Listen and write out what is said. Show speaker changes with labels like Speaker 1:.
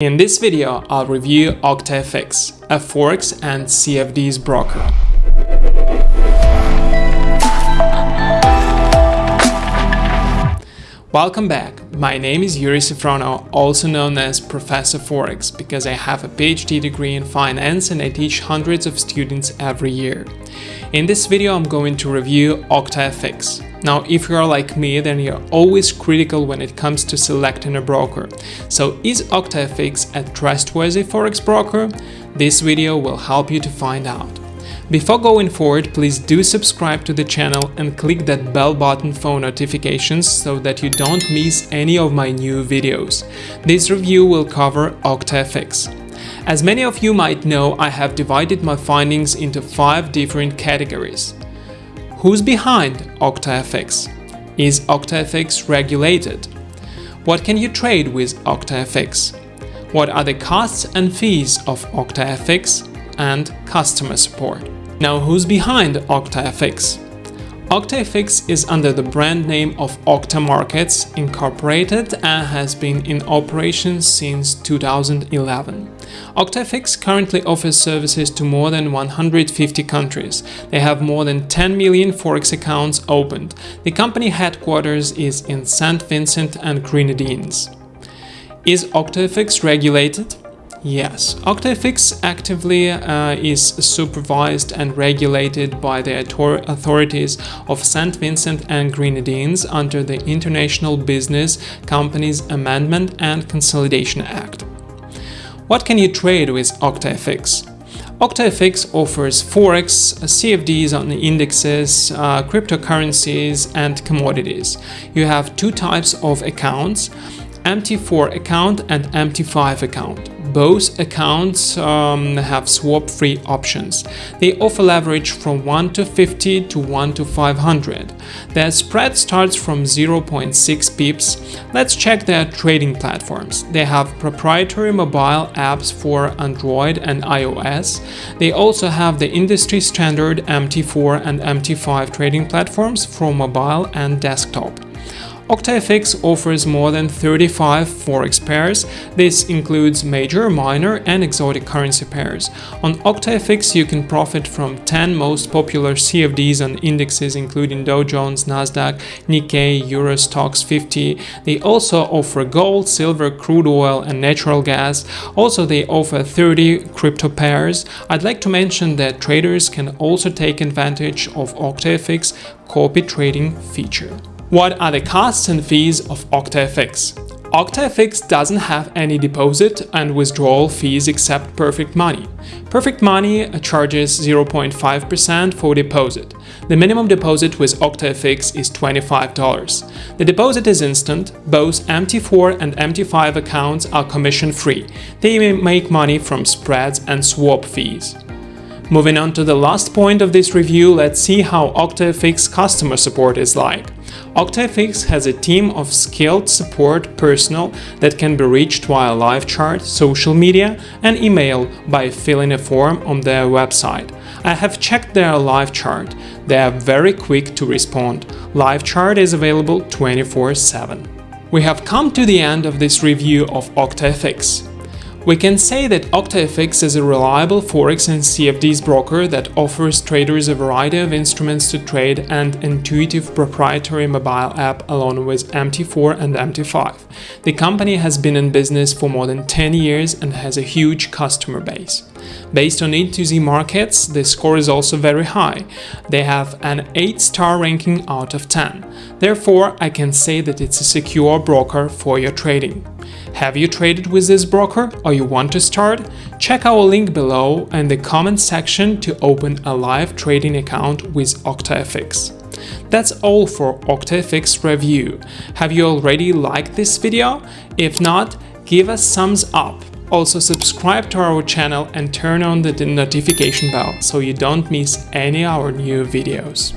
Speaker 1: In this video, I'll review OctaFX, a Forex and CFDs broker. Welcome back. My name is Yuri Sifrono, also known as Professor Forex, because I have a PhD degree in finance and I teach hundreds of students every year. In this video, I'm going to review OctaFX, now, if you are like me, then you're always critical when it comes to selecting a broker. So is OctaFX a trustworthy forex broker? This video will help you to find out. Before going forward, please do subscribe to the channel and click that bell button for notifications so that you don't miss any of my new videos. This review will cover OctaFX. As many of you might know, I have divided my findings into five different categories. Who's behind OctaFX? Is OctaFX regulated? What can you trade with OctaFX? What are the costs and fees of OctaFX and customer support? Now who's behind OctaFX? OctaFX is under the brand name of Octa Markets Incorporated and has been in operation since 2011. OctaFX currently offers services to more than 150 countries. They have more than 10 million Forex accounts opened. The company headquarters is in St. Vincent and Grenadines. Is OctaFX regulated? Yes, OctaFX actively uh, is supervised and regulated by the authorities of St. Vincent and Grenadines under the International Business Companies Amendment and Consolidation Act. What can you trade with OctaFX? OctaFX offers Forex, CFDs on the indexes, uh, cryptocurrencies and commodities. You have two types of accounts, MT4 account and MT5 account both accounts um, have swap-free options. They offer leverage from 1 to 50 to 1 to 500. Their spread starts from 0.6 pips. Let's check their trading platforms. They have proprietary mobile apps for Android and iOS. They also have the industry standard MT4 and MT5 trading platforms for mobile and desktop. OctaFX offers more than 35 forex pairs. This includes major, minor and exotic currency pairs. On OctaFX you can profit from 10 most popular CFDs and indexes including Dow Jones, Nasdaq, Nikkei, Euro Stoxx 50. They also offer gold, silver, crude oil and natural gas. Also they offer 30 crypto pairs. I'd like to mention that traders can also take advantage of OctaFX copy trading feature. What are the costs and fees of OctaFX? OctaFX doesn't have any deposit and withdrawal fees except Perfect Money. Perfect Money charges 0.5% for deposit. The minimum deposit with OctaFX is $25. The deposit is instant, both MT4 and MT5 accounts are commission-free. They make money from spreads and swap fees. Moving on to the last point of this review, let's see how OctaFX customer support is like. OctaFX has a team of skilled support personnel that can be reached via live chat, social media and email by filling a form on their website. I have checked their live chat. They are very quick to respond. Live chat is available 24-7. We have come to the end of this review of OctaFX. We can say that OctaFX is a reliable Forex and CFDs broker that offers traders a variety of instruments to trade and intuitive proprietary mobile app along with MT4 and MT5. The company has been in business for more than 10 years and has a huge customer base. Based on E2Z markets, the score is also very high. They have an 8-star ranking out of 10. Therefore, I can say that it's a secure broker for your trading. Have you traded with this broker or you want to start? Check our link below and the comment section to open a live trading account with OctaFX. That's all for OctaFX review. Have you already liked this video? If not, give us thumbs up. Also subscribe to our channel and turn on the notification bell so you don't miss any of our new videos.